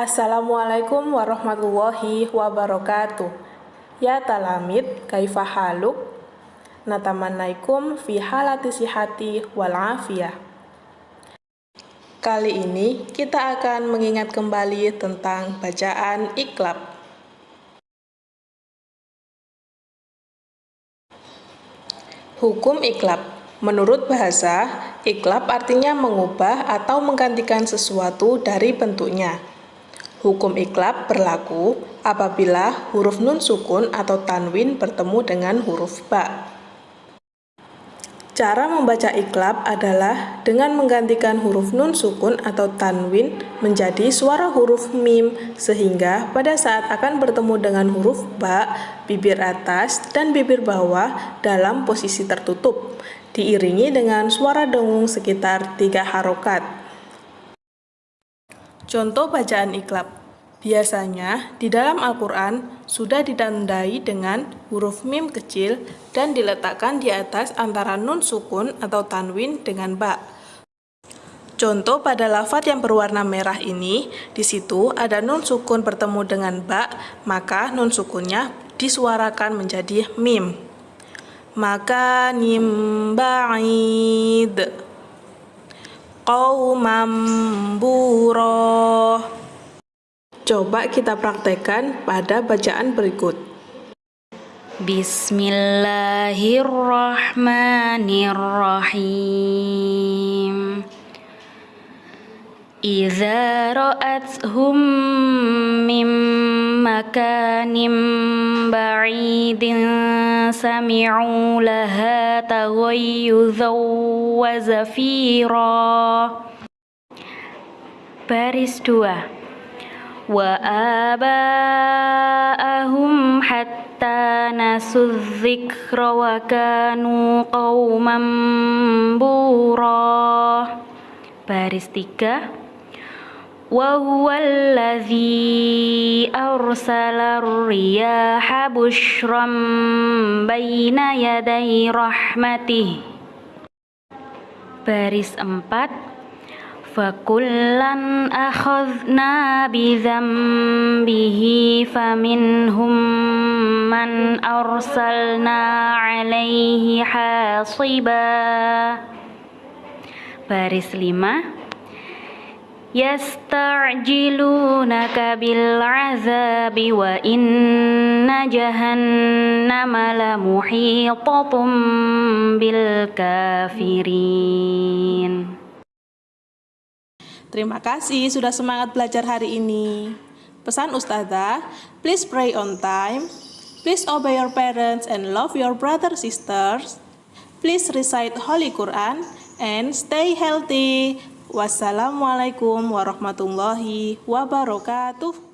Assalamualaikum warahmatullahi wabarakatuh. Ya talamid, kaifa haluk? Natamannaikum fi halati sihati wal afiyah. Kali ini kita akan mengingat kembali tentang bacaan iklab. Hukum iklab Menurut bahasa, iklab artinya mengubah atau menggantikan sesuatu dari bentuknya. Hukum iklab berlaku apabila huruf nun sukun atau tanwin bertemu dengan huruf ba. Cara membaca iklab adalah dengan menggantikan huruf nun sukun atau tanwin menjadi suara huruf mim sehingga pada saat akan bertemu dengan huruf ba, bibir atas dan bibir bawah dalam posisi tertutup, diiringi dengan suara dengung sekitar tiga harokat. Contoh bacaan iklab Biasanya, di dalam Al-Quran sudah ditandai dengan huruf mim kecil dan diletakkan di atas antara nun sukun atau tanwin dengan ba. Contoh pada lafat yang berwarna merah ini, di situ ada nun sukun bertemu dengan ba, maka nun sukunnya disuarakan menjadi mim. Maka nim ba'id qawmam buroh Coba kita praktekkan pada bacaan berikut. Bismillahirrahmanirrahim. Iza ra'athum min makanim ba'idin sami'u laha taghayyuzan wa zafira. Baris 2 وآباءهم حتى نسوا الذكر وكانوا قوما بورا. بارستيكا. وهو الذي أرسل الرياح بشرا بين يدي رحمته. Baris 4 فكلا أخذنا بذنبه فمنهم من أرسلنا عليه حاصبا Baris 5 Yasta'jilunaka bil wa inna jahannama la bil kafirin Terima kasih sudah semangat belajar hari ini. Pesan Ustazah, please pray on time, please obey your parents and love your brother sisters, please recite Holy Quran, and stay healthy. Wassalamualaikum warahmatullahi wabarakatuh.